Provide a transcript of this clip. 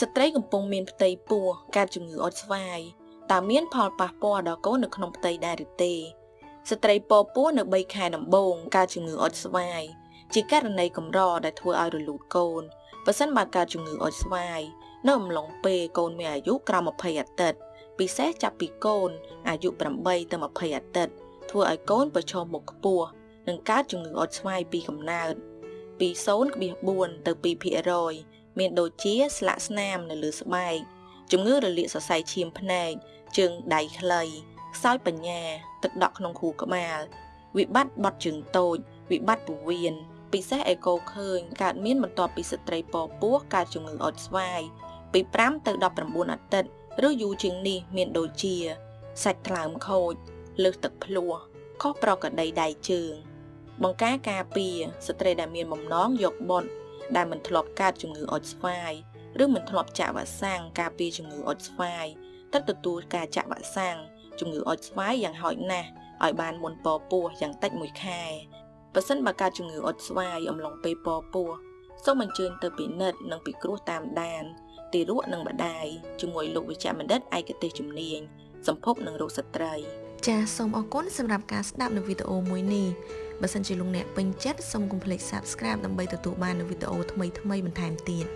ស្ត្រីកំពុងមានផ្ទៃពោះកើតជំងឺអុតស្វាយតើមានផលប៉ះពាល់ដល់កូននៅក្នុងផ្ទៃដែរឬទេស្ត្រីពពោះនៅ3ខែដំបូងកើតជំងឺអុតស្វាយជាករណីកម្រដែលធ្វើឲ្យរលូតកូនបើសិនបើកើតជំងឺអុតស្វាយនៅអំឡុងពេលកូនមានអាយុក្រោម20អាទិត្យពិសេសចាប់ពីកូនអាយុ8ទៅ20អាទិត្យធ្វើឲ្យកូនប្រឈមមុខខ្ពស់នឹងកើតជំងឺអុតស្វាយពីកំណើតពី0.4ទៅ2% មានដូចជាស្លាកស្នាមនៅលើស្បែកជំងឺរលាកសរសៃឈាមភ្នែកជើងដៃខ្លីខ្សោយបញ្ញាទឹកដក់ក្នុងខួរក្បាលវិបត្តិបត់ជើងតូច វិបត្តិពោះវៀនពិសេសអេកូឃើញកើតមានបន្ទាប់ពីស្ត្រីពពោះកើតជំងឺអុតស្វាយពី5ទៅ19អាទិត្យឬយូរជាងនេះមានដូចជាសាច់ថ្លើមខូចលើសទឹកភ្លោះខុសប្រក្រតីដៃជើង បង្ការការពារស្ត្រីដែលមានបំណងយកបុត ដែលមិនធ្លាប់កើតជំងឺអុចស្វាយឬមិនធ្លាប់ចាក់វ៉ាក់សាំងការពារជំងឺអុចស្វាយត្រូវទទួលការចាក់វ៉ាក់សាំងជំងឺអុចស្វាយយ៉ាងហោចណាស់ឲ្យបានមុនពពោះយ៉ាងតិច1ខែបើសិនបើកើតជំងឺអុចស្វាយអំឡុងពេលពពោះសូមអញ្ជើញទៅពិនិត្យនិងពិគ្រោះតាមដានទារកនិងម្ដាយជាមួយលោកវិជ្ជបណ្ឌិតឯកទេសជំនាញសម្ភពនិងរោគស្ត្រីចាសសូមអរគុណសម្រាប់ការស្ដាប់នៅវីដេអូមួយនេះ បើសិនជាលោកអ្នកពេញចិត្តសូមកុំភ្លេច Subscribe ដើម្បីទទួលបាននូវវីដេអូថ្មីៗបន្ថែមទៀត